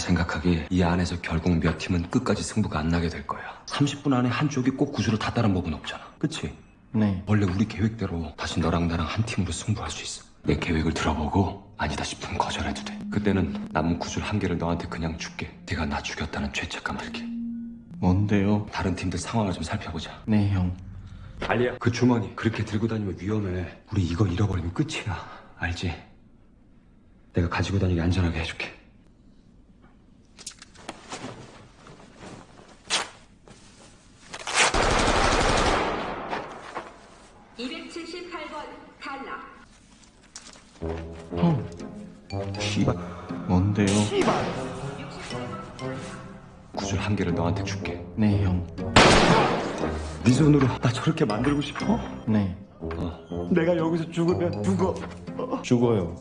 생각하기에 이 안에서 결국 몇 팀은 끝까지 승부가 안 나게 될 거야. 30분 안에 한쪽이 꼭 구주로 다 따른 법은 없잖아. 그치? 네. 원래 우리 계획대로 다시 너랑 나랑 한 팀으로 승부할 수 있어. 내 계획을 들어보고 아니다 싶으면 거절해도 돼. 그때는 남은 구줄 한 개를 너한테 그냥 줄게. 네가 나 죽였다는 죄책감 들게. 뭔데요? 다른 팀들 상황을 좀 살펴보자. 네, 형. 달리야. 그 주머니 그렇게 들고 다니면 위험해. 우리 이거 잃어버리면 끝이야. 알지? 내가 가지고 다니게 안전하게 해줄게. 탈락. 형. 씨발. 뭔데요? 구줄 한 개를 너한테 줄게. 네, 형. 네 손으로 나 저렇게 만들고 싶어? 네. 내가 여기서 죽으면 죽어. 죽어요.